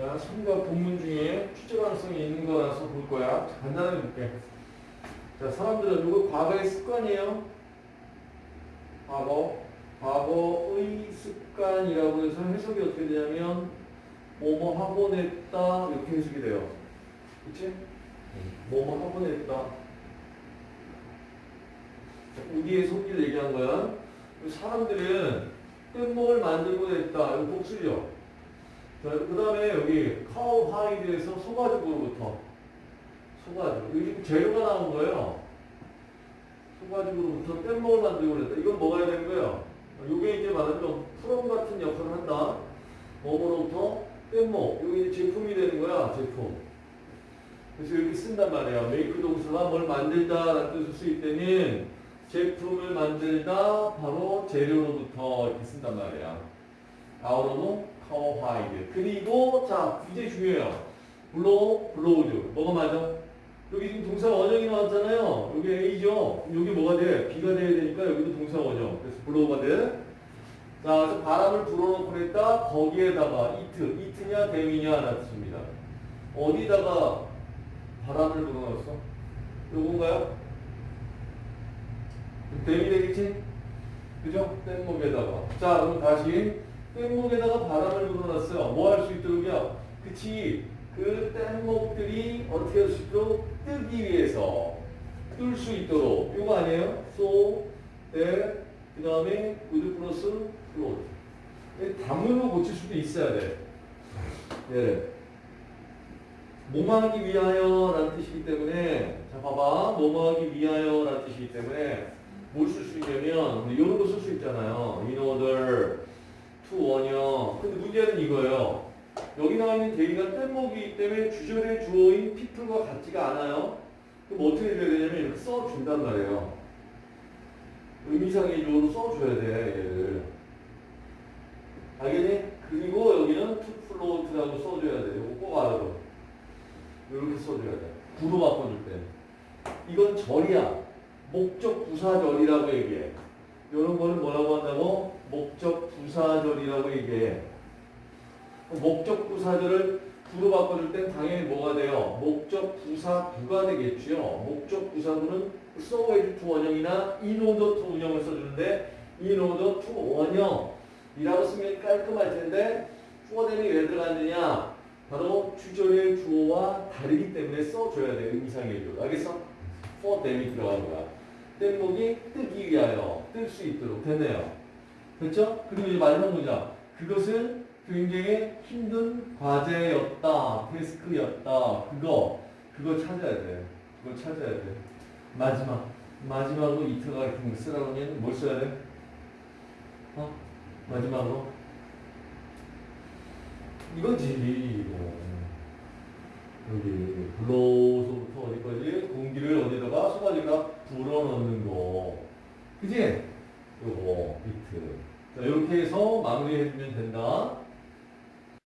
자, 삼각 본문 중에 출제 가능성이 있는 거라서 볼 거야. 자, 간단하게 볼게. 자, 사람들은 이거 과거의 습관이에요. 과거. 과거의 습관이라고 해서 해석이 어떻게 되냐면, 뭐뭐 하고 냈다. 이렇게 해석이 돼요. 그치? 뭐뭐 하고 냈다. 자, 우리의 속기를 얘기한 거야. 사람들은 뗏목을 만들고 냈다. 이거 복수죠. 자, 그 다음에 여기 cowhide에서 소가죽으로부터 소가죽. 여기 재료가 나온 거예요. 소가죽으로부터 뗏목을 만들고 그랬다. 이건 뭐가 되는 거예요? 이게 이제 말하자면 from 같은 역할을 한다. 뭐뭐로부터 뗏목. 이게 제품이 되는 거야. 제품. 그래서 이렇게 쓴단 말이야. make 동사가 뭘 만들다 라는 뜻을 쓸 때는 제품을 만들다 바로 재료로부터 이렇게 쓴단 말이야. out of cowhide. 그리고 자 굉장히 중요해요. blow blowed. 뭐가 맞아? 여기 지금 동사 원형이 나왔잖아요. 여기 A죠. 여기 뭐가 돼? B가 돼야 되니까 여기도 동사 원형. 그래서 blow가 돼. 자, 바람을 불어넣고 그랬다. 거기에다가 it, it이냐 them이냐 라는 뜻입니다. 어디다가 바람을 불어넣었어? 요건가요? 댐이 되겠지? 그죠? 뗏목에다가. 자, 그럼 다시 뗏목에다가 바람을 불어넣었어요. 뭐 할 수 있도록이야? 그치. 그 뗏목들이 어떻게 할 수 있도록 뜨기 위해서 뜰 수 있도록 이거 아니에요? so that 그 다음에 with 플러스 float 단문으로 고칠 수도 있어야 돼. 예. 뭐뭐하기 위하여 라는 뜻이기 때문에 자 봐봐 뭐뭐하기 위하여 라는 뜻이기 때문에 뭘 쓸 수 있냐면 이런 거 쓸 수 있잖아요. in order 원형. 근데 문제는 이거예요. 여기 나와 있는 대기가 뗏목이기 때문에 주절의 주어인 people과 같지가 않아요. 그럼 어떻게 해줘야 되냐면 이렇게 써준단 말이에요. 의미상의 주어로 써줘야 돼, 얘를. 알겠니? 그리고 여기는 to float라고 써줘야 돼. 이거 꼭 알아둬. 이렇게 써줘야 돼. 구로 바꿔줄 때. 이건 절이야. 목적 부사절이라고 얘기해. 이런 거는 뭐라고 한다고? 목적 부사절이라고 얘기해. 목적 부사절을 구로 바꿔줄 땐 당연히 뭐가 돼요? 목적 부사구가 되겠죠. 목적 부사구는 so as to 원형이나 in order to 원형을 써주는데 in order to 원형이라고 쓰면 깔끔할 텐데 후어댐이 왜 들어갔느냐? 바로 주절의 주어와 다르기 때문에 써줘야 돼. 의미상의 주어. 알겠어? 후어댐이 들어간 거야. 뗏목이 뜨기 위하여 뜰 수 있도록 됐네요. 됐죠? 그리고 이제 마지막 문장. 그것은 굉장히 힘든 과제였다. 테스크였다. 그거, 그거 찾아야 돼. 그거 찾아야 돼. 마지막. 마지막으로 이트가 같은 거 쓰라고 하면 뭘 써야 돼? 어? 마지막으로? 이거지, 이거. 그지? 요거 비트. 자, 이렇게 해서 마무리해주면 된다.